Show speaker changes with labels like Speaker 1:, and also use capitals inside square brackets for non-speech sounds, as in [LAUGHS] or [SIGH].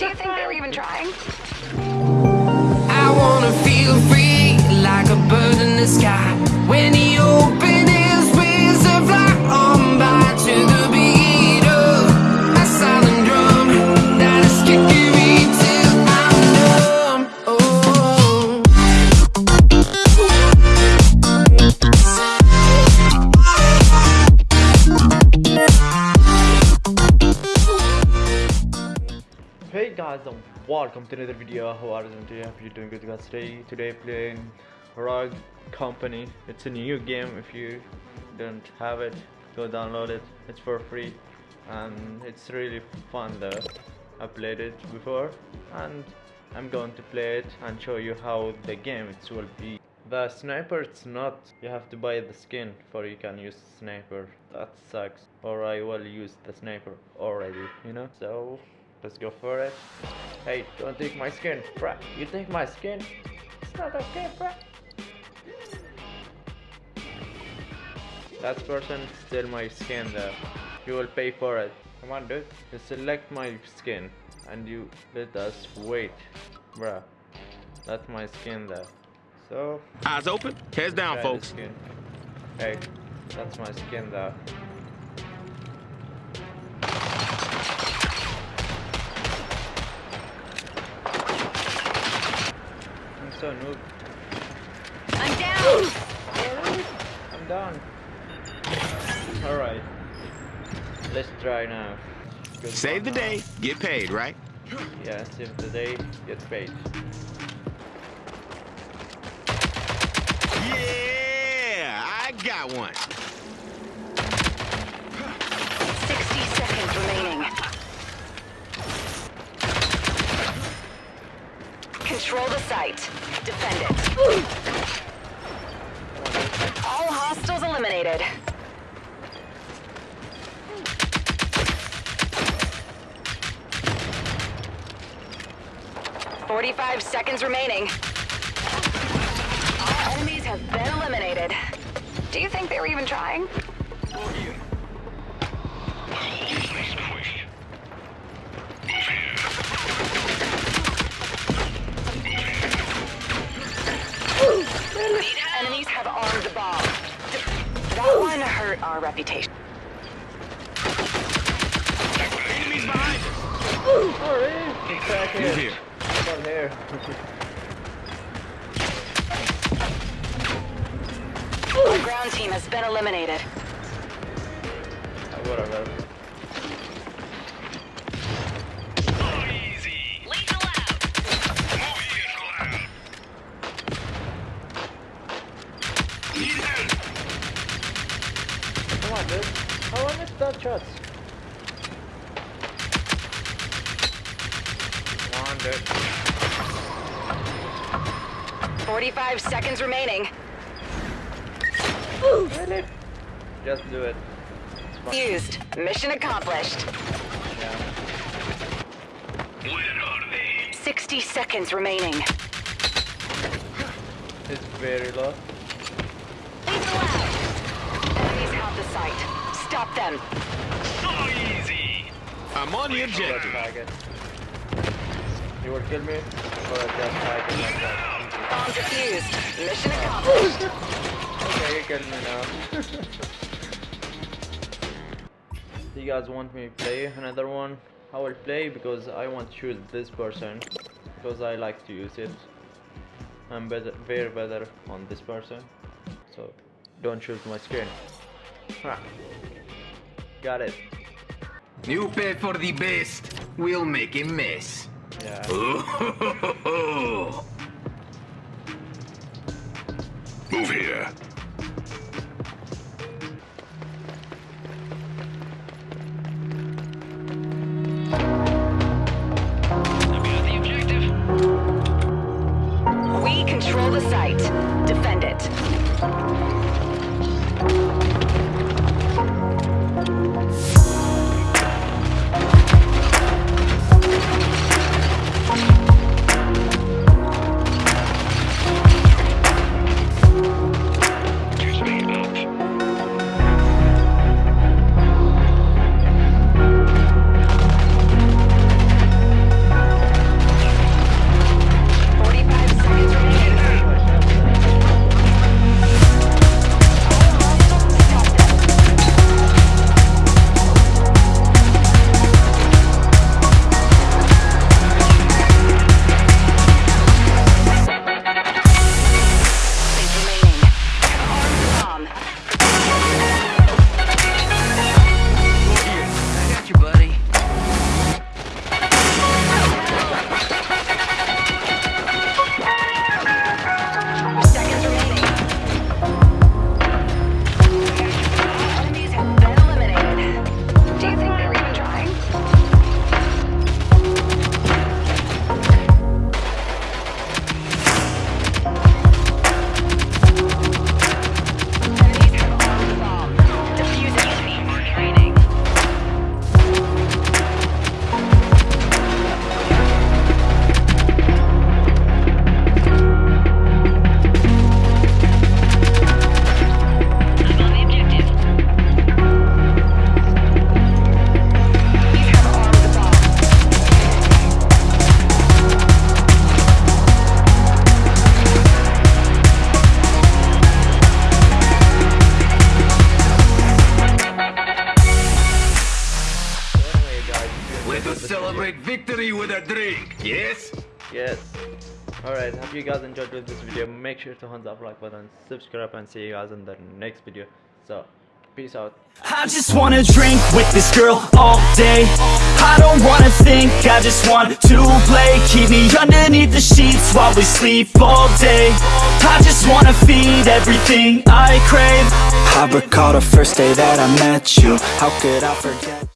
Speaker 1: Do you think they're even trying?
Speaker 2: I wanna feel free like a bird in the sky when he
Speaker 3: guys welcome to another video. How are you doing today? Hope you're doing good guys today. Today playing Rogue Company. It's a new game if you don't have it, go download it. It's for free and it's really fun though. I played it before and I'm going to play it and show you how the game it will be. The sniper it's not you have to buy the skin for you can use sniper. That sucks. Or I will use the sniper already, you know? So Let's go for it. Hey, don't take my skin, bruh. You take my skin? It's not okay, bruh. That person steal my skin though. You will pay for it. Come on, dude. You select my skin and you let us wait, bruh. That's my skin there. So,
Speaker 4: Eyes open, heads down, folks.
Speaker 3: skin. Hey, that's my skin though. So noob.
Speaker 1: I'm down!
Speaker 3: I'm done. Alright. Let's try now. Good
Speaker 4: Save the
Speaker 3: one, huh?
Speaker 4: day, get paid, right?
Speaker 3: Yeah, save the day, get paid.
Speaker 4: Yeah, I got one.
Speaker 1: 60 seconds remaining. Control the site. Defend it. All hostiles eliminated. Forty-five seconds remaining. All enemies have been eliminated. Do you think they were even trying? Enemies have armed the bomb. That one hurt our reputation.
Speaker 4: Enemies behind us.
Speaker 3: Alright, it's back
Speaker 4: He's
Speaker 3: here.
Speaker 4: here.
Speaker 3: Come here.
Speaker 1: Our ground team has been eliminated.
Speaker 3: Ah, whatever. Come on, dude. How long is that shots? Come on,
Speaker 1: 45 seconds remaining.
Speaker 3: Really? Just do it. It's fine.
Speaker 1: Used. Mission accomplished.
Speaker 3: Yeah.
Speaker 1: 60 seconds remaining.
Speaker 3: It's very low.
Speaker 1: Lethal out. Enemies have the site. Stop them.
Speaker 4: I'm on your
Speaker 3: Just
Speaker 4: objective.
Speaker 3: tag it. You will kill me? Or just tag it like that?
Speaker 1: Bomb defused. Mission accomplished.
Speaker 3: Okay, you killed me now. [LAUGHS] you guys want me to play another one? I will play because I want to choose this person because I like to use it. I'm better, very better on this person. So don't choose my screen. Ha. Got it.
Speaker 5: You pay for the best, we'll make a mess.
Speaker 3: Yeah. [LAUGHS]
Speaker 4: Move here.
Speaker 1: We control the site. Defend it.
Speaker 5: Yes?
Speaker 3: Yes. Alright, hope you guys enjoyed with this video. Make sure to thumbs up, like button, subscribe, and see you guys in the next video. So, peace out.
Speaker 6: I just wanna drink with this girl all day I don't wanna think, I just want to play Keep me underneath the sheets while we sleep all day I just wanna feed everything I crave I recall the first day that I met you How could I forget